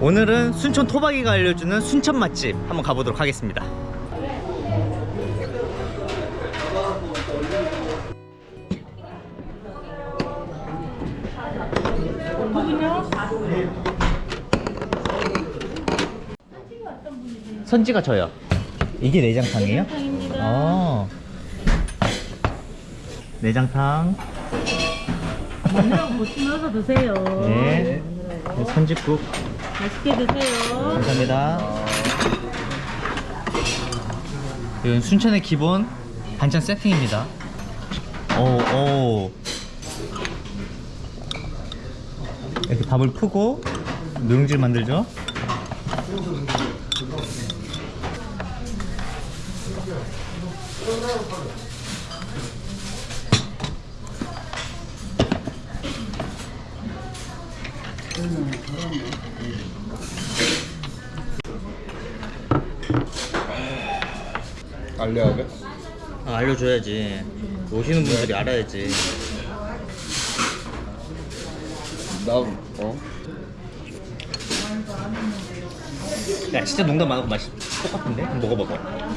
오늘은 순천 토박이가 알려주는 순천 맛집 한번 가보도록 하겠습니다 선지가 저요 이게 내장탕이에요? 내장탕입니다. 어. 내장탕 마늘하고 고추 넣어서 드세요. 네 선지국 맛있게 드세요. 감사합니다. 이건 순천의 기본 반찬 세팅입니다. 오, 오. 이렇게 밥을 푸고 누룽지를 만들죠. 알려야 돼? 아, 알려줘야지. 오시는 분들이 알아야지. 나 어? 야, 진짜 농담 안 하고 맛이 똑같은데? 한번 먹어봐봐.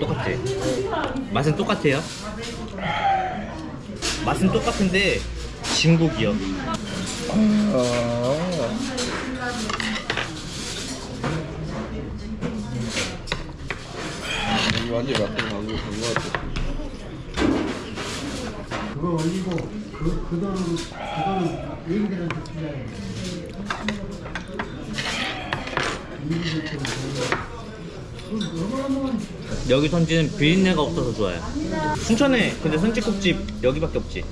똑같지? 맛은 똑같아요. 맛은 똑같은데 진국이요. 아 완전 맛있게 나온 거 같아 그거 올리고 그, 그 돈, 그거는 얘기들한테 필요해. 여기 선지는 비린내가 없어서 좋아요. 순천에 근데 선지국집 여기밖에 없지.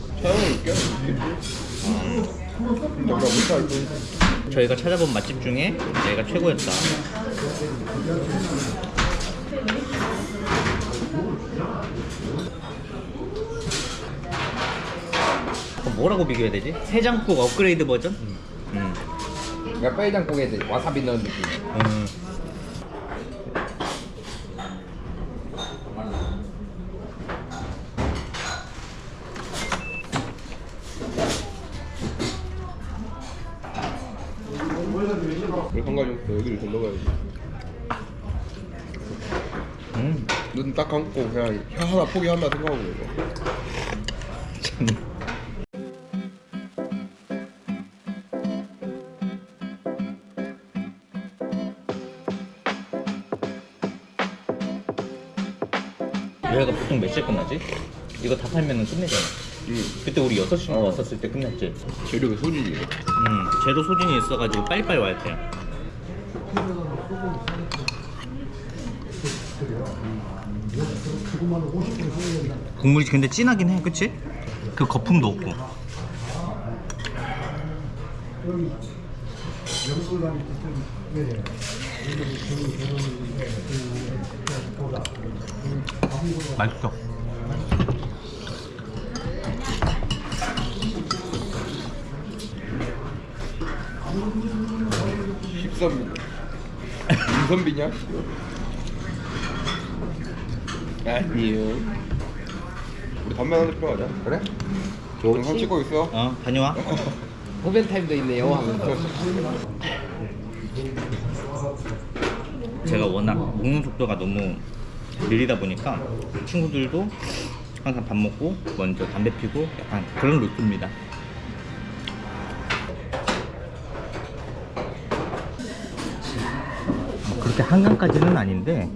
못할 뿐 저희가 찾아본 맛집 중에 얘가 최고였다. 그럼 뭐라고 비교해야 되지? 해장국 업그레이드 버전? 음. 그러니까 빨장국에 와사비 넣은 느낌 음. 왜 한가지 없어 여기를 더 넣어야지 음. 눈 딱 감고 그냥 혀 하나 포기한다 생각하고 이거 보통 몇 시에 끝나지? 이거 다 팔면은 끝내잖아. 응 그때 우리 6시 어. 왔었을 때 끝냈지. 재료가 소진이에요 음, 재료 소진이 있어가지고 빨리빨리 와야 돼요. 국물이 근데 진하긴 해, 그치? 그 거품도 없고. 맛있어. 십선비 임선비냐? 아니요 우리 담배 하나 피러 가자 그래? 영상 찍고 있어 어, 다녀와. 후벤 타임도 있네요. 하면서. 제가 워낙 먹는 속도가 너무 느리다 보니까 친구들도 항상 밥 먹고 먼저 담배 피고 약간 그런 루트입니다. 뭐 그렇게 한강까지는 아닌데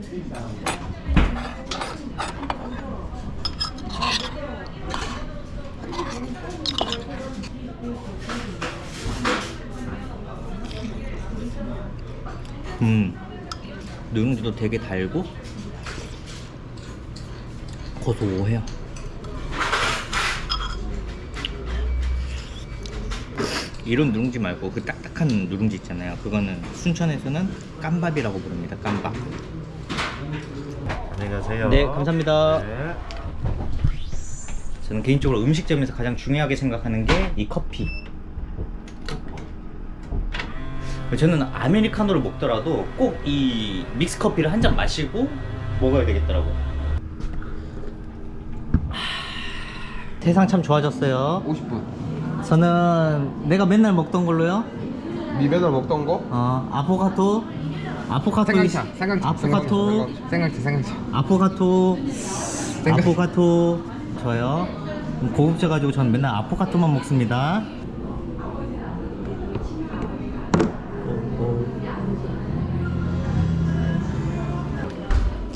음 누룽지도 되게 달고 고소해요. 이런 누룽지 말고 그 딱딱한 누룽지 있잖아요. 그거는 순천에서는 깜밥이라고 부릅니다. 깜밥. 안녕히 가세요. 네 감사합니다. 네. 저는 개인적으로 음식점에서 가장 중요하게 생각하는 게 이 커피. 저는 아메리카노를 먹더라도 꼭 이 믹스 커피를 한 잔 마시고 먹어야 되겠더라고 하, 세상 참 좋아졌어요 50분. 저는 내가 맨날 먹던 걸로요. 니 맨날 먹던 거? 어, 아포가토. 아포가토. 생강차, 생강차, 아포가토. 생강차, 생강차. 아포가토. 아포가토. 저요. 고급져 가지고 저는 맨날 아포가토만 먹습니다.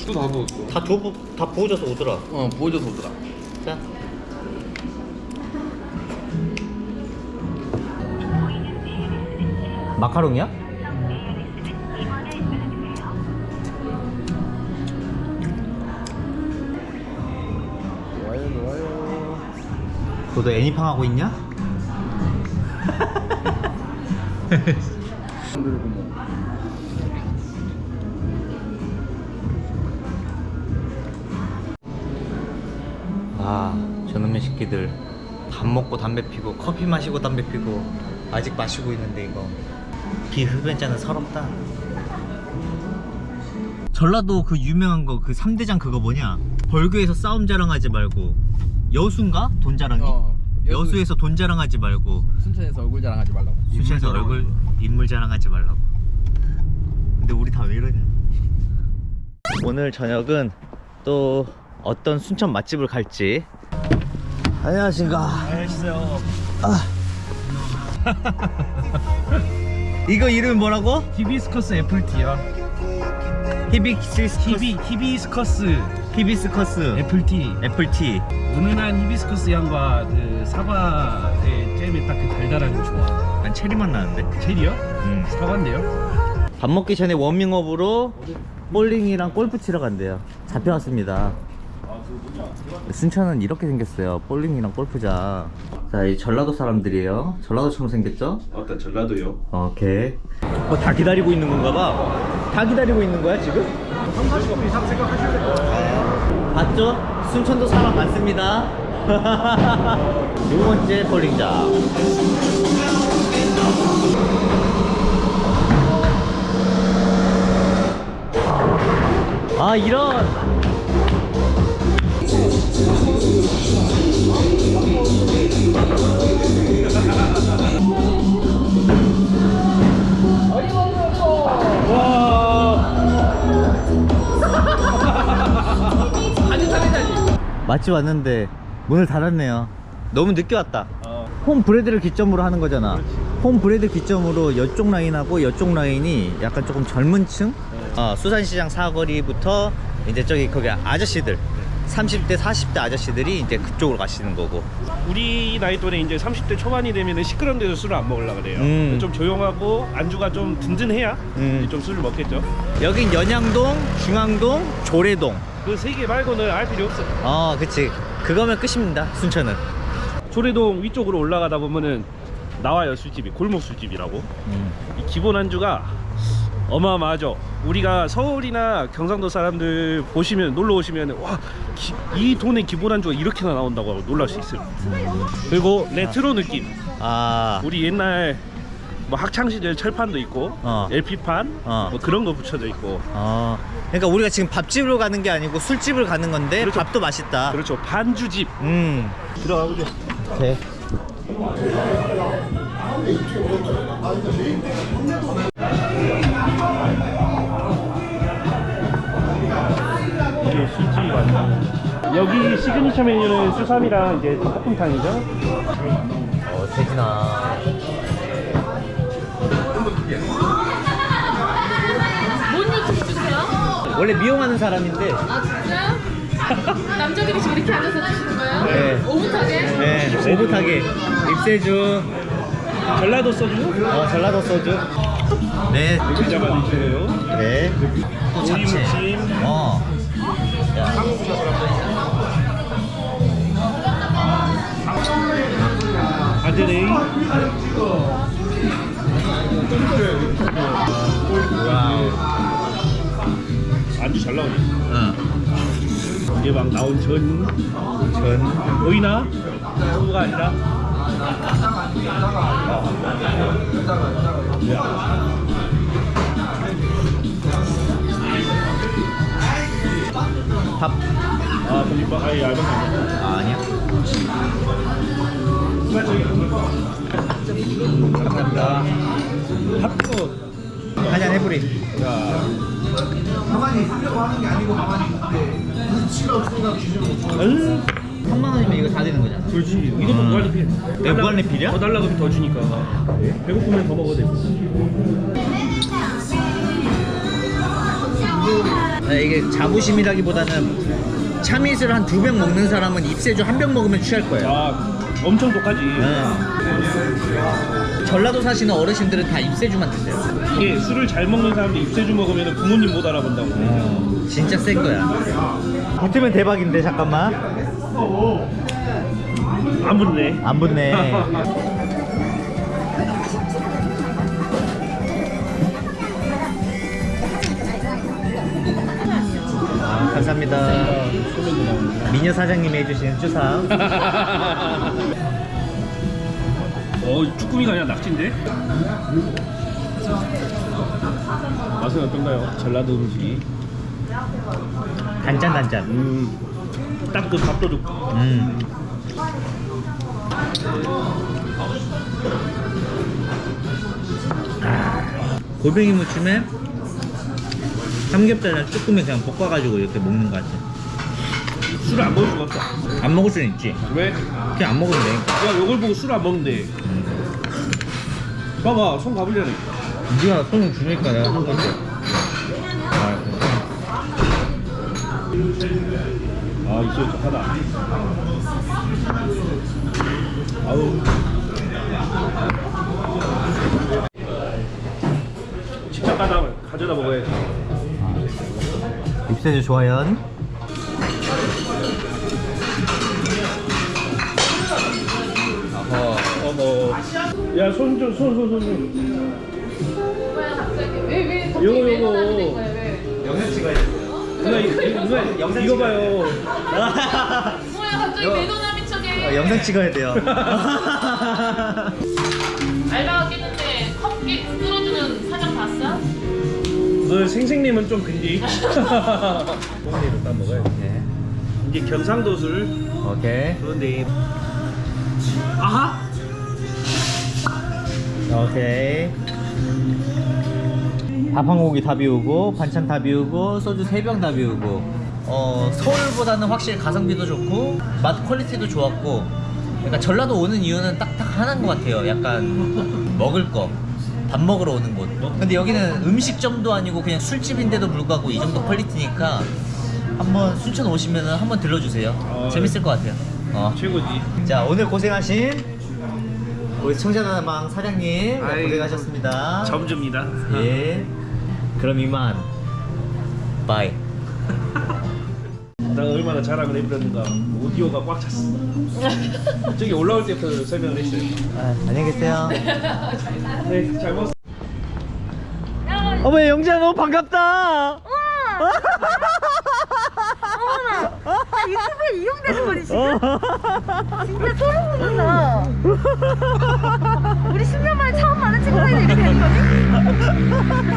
또다 먹었어. 다 부, 다 부어져서 오더라. 어, 보여줘서 오더라. 자. 마카롱이야? 좋아요 좋아요. 너도 애니팡 하고 있냐? 아, 저놈의 새끼들 밥 먹고 담배 피고 커피 마시고 담배 피고 아직 마시고 있는데 이거 비흡연자는 서럽다. 전라도 그 유명한 거 그 3대장 그거 뭐냐? 벌교에서 싸움 자랑하지 말고 여수인가? 돈 자랑이? 어, 여수. 여수에서 돈 자랑하지 말고 순천에서 얼굴 자랑하지 말라고. 수시에서 얼굴 인물 자랑하지 말라고. 근데 우리 다 왜 이러냐? 오늘 저녁은 또 어떤 순천 맛집을 갈지. 안녕하십니까. 안녕하세요. 아. 이거 이름 뭐라고? 히비스커스 apple tea요. 히비스커스. 히비 히비스커스 히비스커스. apple tea. apple tea. 은은한 히비스커스 향과 그 사과의 잼의 딱 그 달달한 게 좋아. 난 체리 맛 나는데. 체리요? 음. 사과인데요? 밥 먹기 전에 워밍업으로 볼링이랑 골프 치러 간대요. 잡혀왔습니다. 순천은 이렇게 생겼어요. 볼링이랑 골프장. 자, 이 전라도 사람들이에요. 전라도처럼 생겼죠? 어떤 전라도요? 오케이. 뭐다 기다리고 있는 건가 봐. 다 기다리고 있는 거야, 지금? 30분 이상 생각하셔야 봤죠? 순천도 사람 많습니다. 두 번째 볼링장. 아, 이런! 맛집 왔는데 문을 닫았네요. 너무 늦게 왔다. 홈 브레드를 기점으로 하는 거잖아. 홈 브레드 기점으로 이쪽 라인하고 이쪽 라인이 약간 조금 젊은 층? 어, 수산시장 사거리부터 이제 저기 거기 아저씨들 30대 40대 아저씨들이 이제 그쪽으로 가시는 거고 우리 나이 또래 이제 30대 초반이 되면 시끄러운 데서 술을 안 먹으려 그래요. 음. 좀 조용하고 안주가 좀 든든해야 음. 좀 술을 먹겠죠. 여긴 연양동, 중앙동, 조례동 그 세 개 말고는 알 필요 없어. 어 그치 그거면 끝입니다 순천은 조례동 위쪽으로 올라가다 보면은 나와요 술집이 골목 술집이라고. 음. 이 기본 안주가 어마어마하죠. 우리가 서울이나 경상도 사람들 보시면 놀러 오시면 와이 돈의 기본 안주가 이렇게나 나온다고 놀랄 수 있어요. 그리고 레트로 느낌. 아 우리 옛날 뭐 학창 시절 철판도 있고 어. LP판 어. 뭐 그런 거 붙여져 있고 어, 그러니까 우리가 지금 밥집으로 가는 게 아니고 술집을 가는 건데 그렇죠. 밥도 맛있다. 그렇죠 반주집 음, 들어가 보죠. 오케이. 이게 술집이 맞나? 여기 시그니처 메뉴는 수삼이랑 이제 닭볶음탕이죠. 어, 세진아. 원래 미용하는 사람인데, 아 진짜요? 남자들이 지금 이렇게 앉아서 드시는 거예요? 네. 오붓하게? 네, 오붓하게 입세주, 전라도 소주 어, 전라도 소주. 네, 드시고요. 네. 또 잡채. 오이무침. 어. 안주 잘 나오네. 어. 이게 막 나온 전 전. 보이나? 전부가 아니라 밥. 아, 이거 아예 알바. 아, 아니야. 감사합니다. 핫도 한잔 해보리. 가만히 하려고 하는 게 아니고 가만히 눈치가 없으니까 기준을 못 줘. 3만 원이면 이거 다 되는 거잖아. 그렇지. 이것도 무한리필. 내가 무한리필이야? 더 달라고 하면 더 주니까. 배고프면 더 먹어도 돼. 아, 이게 자부심이라기보다는 참이슬 한두 병 먹는 사람은 입세주 한 병 먹으면 취할 거예요. 아, 엄청 독하지. 네. 전라도 사시는 어르신들은 다 입세주만 드세요. 이게 술을 잘 먹는 사람들 입세주 먹으면 부모님 못 알아본다고. 진짜 센 거야. 붙으면 대박인데 잠깐만. 안 붙네. 안 붙네. 아, 감사합니다. 미녀 사장님이 해주신 추상. 어, 쭈꾸미가 아니라 낙지인데? 맛은 어떤가요? 전라도 음식이. 단짠 단짠. 음, 딱 그 밥도둑. 음. 아, 골뱅이 무침에 삼겹살이랑 쭈꾸미 그냥 볶아가지고 이렇게 먹는 거 같아. 술을 안 먹을 수가 없어. 안 먹을 수는 있지. 왜? 그냥 안 먹으면 되니까. 야, 요걸 보고 술안 먹는데. 봐봐, 손 가불려네. 네가 손을 주니까 내가 한 건데. 아, 있어, 하다. 아우. 직접 가다 가져다 먹어야지. 입세주 좋아요. 야, 손 좀, 손, 손, 손 좀. 뭐야 갑자기 왜 왜 갑자기 요거, 왜 요거. 거야 왜? 영상 찍어야 돼. 누나, 이거, 누나, 영상 이거 찍어야 봐요. 뭐야 갑자기 요- 매너남인 척해. 어, 영상 찍어야 돼요. 알바가 깼는데 컵 뚫어주는 사장 봤어? 너 생생님은 좀 근디. 뽕이로 따 먹어야 돼. 네. 이게 경상도 술. 오케이. 그런데 오케이. 밥 한 고기 다 비우고 반찬 다 비우고 소주 세병다 비우고. 어 서울보다는 확실히 가성비도 좋고 맛 퀄리티도 좋았고. 그러니까 전라도 오는 이유는 딱딱 하나인 것 같아요. 약간 먹을 거. 밥 먹으러 오는 곳 근데 여기는 음식점도 아니고 그냥 술집인데도 불구하고 이 정도 quality니까 한번 순천 오시면 한번 들러주세요. 어, 재밌을 것 같아요. 어. 최고지. 자 오늘 고생하신 우리 청자다방 사장님 아이고. 고생하셨습니다. 점주입니다. 예. 그럼 이만. bye. 나 얼마나 자랑을 해버렸는가. 오디오가 꽉 찼어. 저기 올라올 때부터 설명을 했어요. 아, 안녕히 계세요. 네, 잘 먹었어. 어머 영재야 너무 반갑다. 유튜브에 이용되는 거지 지금? 진짜 소름 돋는다 우리 10년 만에 처음 만난 친구인데 이렇게 되는 거지?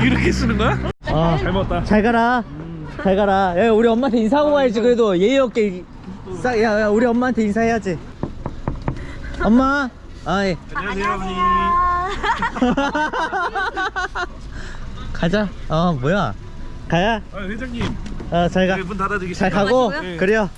이렇게 쓰는 거야? 아, 잘 먹었다. 잘 가라. 잘 가라. 야, 우리 엄마한테 인사하고 가야지. 그래도 예의 없게. 싹, 야, 야, 우리 엄마한테 인사해야지. 엄마. 아, 예. 안녕하세요, 어머니. 가자. 어, 뭐야? 가야. 아, 회장님. 어, 잘 가. 네, 문 잘. 가고. 네. 그래요.